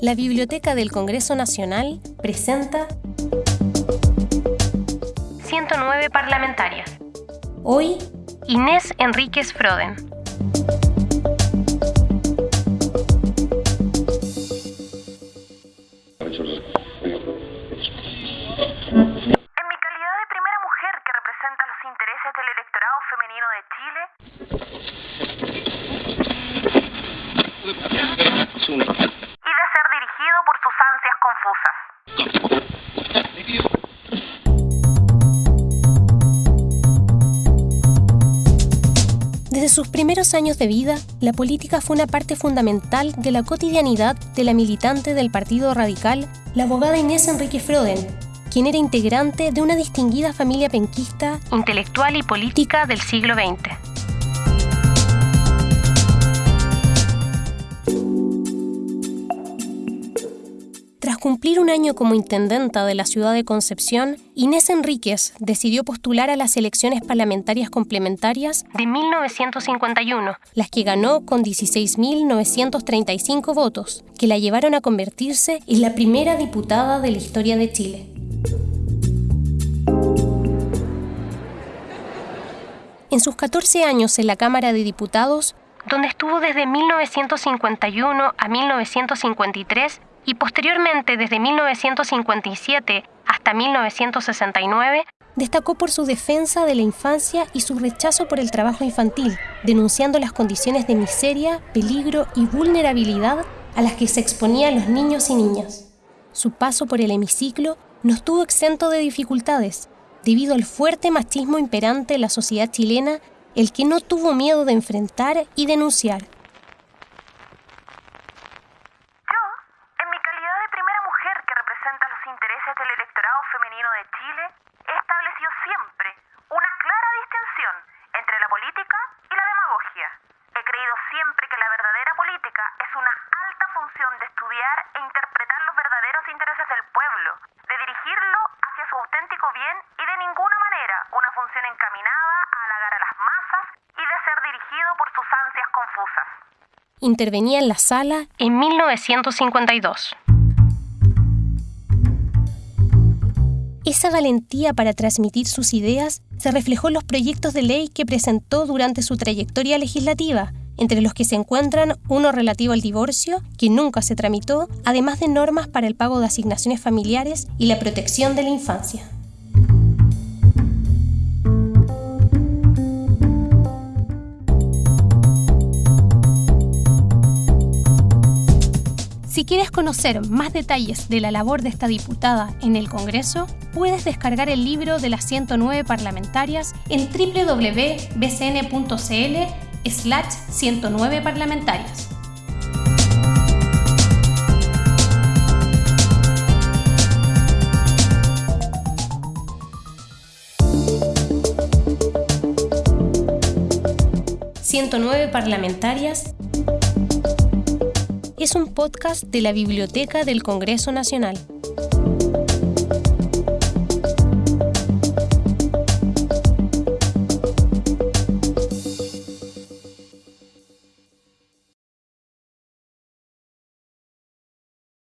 la Biblioteca del Congreso Nacional presenta 109 parlamentarias. Hoy, Inés Enríquez Froden. En mi calidad de primera mujer que representa los intereses del electorado femenino de Chile, confusas. Desde sus primeros años de vida, la política fue una parte fundamental de la cotidianidad de la militante del Partido Radical, la abogada Inés Enrique Froden, quien era integrante de una distinguida familia penquista, intelectual y política del siglo XX. Tras cumplir un año como intendenta de la ciudad de Concepción, Inés Enríquez decidió postular a las elecciones parlamentarias complementarias de 1951, las que ganó con 16.935 votos, que la llevaron a convertirse en la primera diputada de la historia de Chile. En sus 14 años en la Cámara de Diputados, donde estuvo desde 1951 a 1953 y posteriormente desde 1957 hasta 1969, destacó por su defensa de la infancia y su rechazo por el trabajo infantil, denunciando las condiciones de miseria, peligro y vulnerabilidad a las que se exponían los niños y niñas. Su paso por el hemiciclo no estuvo exento de dificultades, debido al fuerte machismo imperante en la sociedad chilena, el que no tuvo miedo de enfrentar y denunciar. Yo, en mi calidad de primera mujer que representa los intereses del electorado femenino de Chile, he establecido siempre una clara distinción entre la política y la demagogia. He creído siempre que la verdadera política es una alta función e interpretar los verdaderos intereses del pueblo, de dirigirlo hacia su auténtico bien y de ninguna manera una función encaminada a halagar a las masas y de ser dirigido por sus ansias confusas. Intervenía en la sala en 1952. Esa valentía para transmitir sus ideas se reflejó en los proyectos de ley que presentó durante su trayectoria legislativa, entre los que se encuentran uno relativo al divorcio, que nunca se tramitó, además de normas para el pago de asignaciones familiares y la protección de la infancia. Si quieres conocer más detalles de la labor de esta diputada en el Congreso, puedes descargar el libro de las 109 parlamentarias en www.bcn.cl slash 109 parlamentarias. «109 parlamentarias» es un podcast de la Biblioteca del Congreso Nacional.